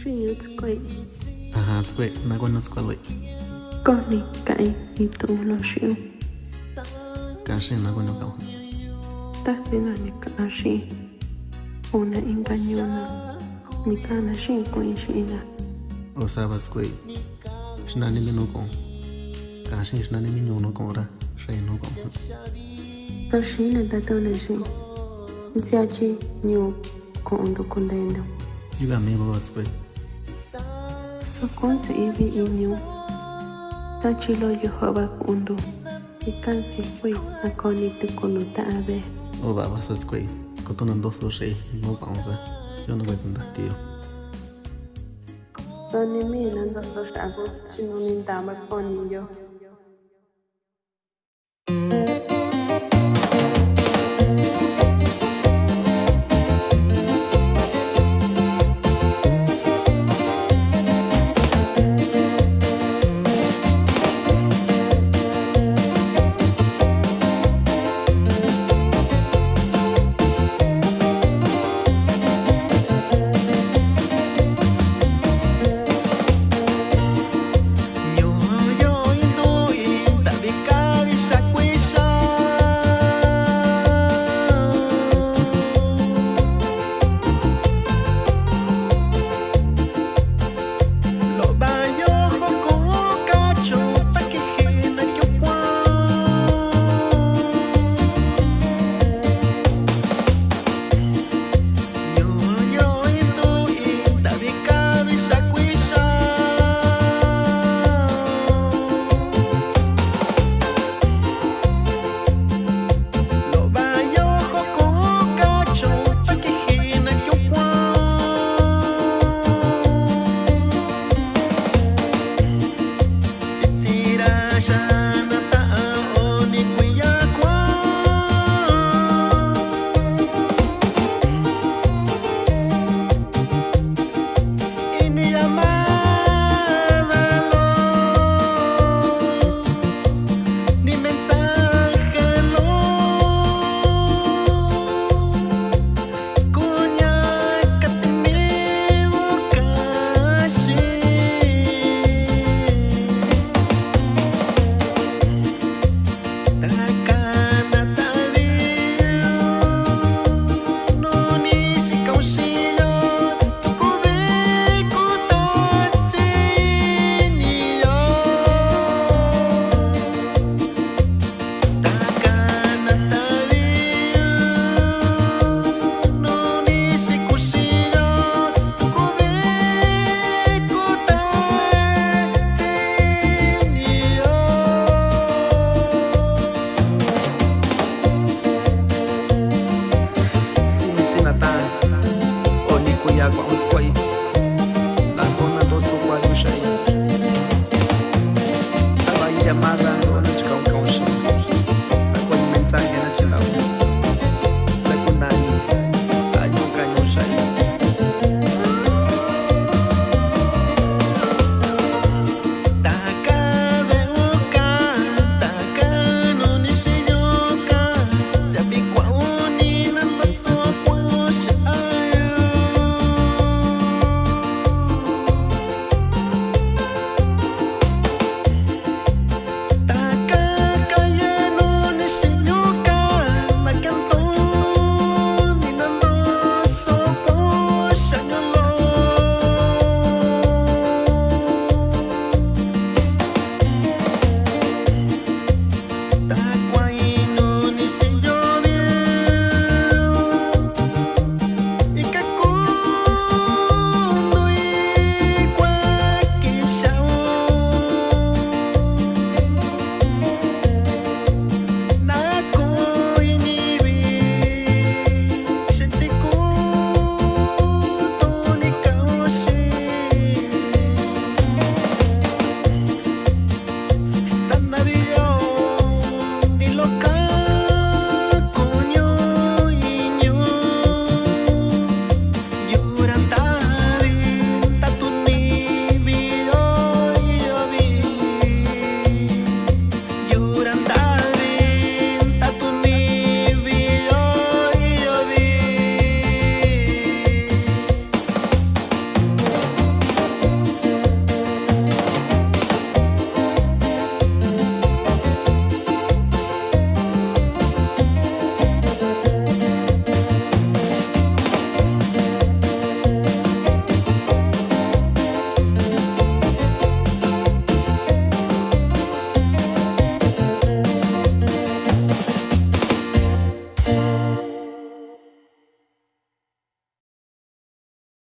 Xiyutzkui. Ajá, tsque, naguano tsqualui. Koni kai itu lo xiu. Kashi naguano kau. Tahtina ni kashi. Una ingañona. Ni kana shin kuin shina. O saba tsque. Shnani minu kong. Kashi shnani minu no kong ra. Shay no kong. Ta shina da tona shin. Nsiachi niu kondo kondendo. Yuga me bo Sokonzi ibi inyu. Tachilo yohoba kundu. Ikansi kwe akoni tukono taabe. Oba basas kwe. Skotonan doso shei. No banza. Yo no webun da tio. Tani mi nan doso shago. Shinun indama konin yo.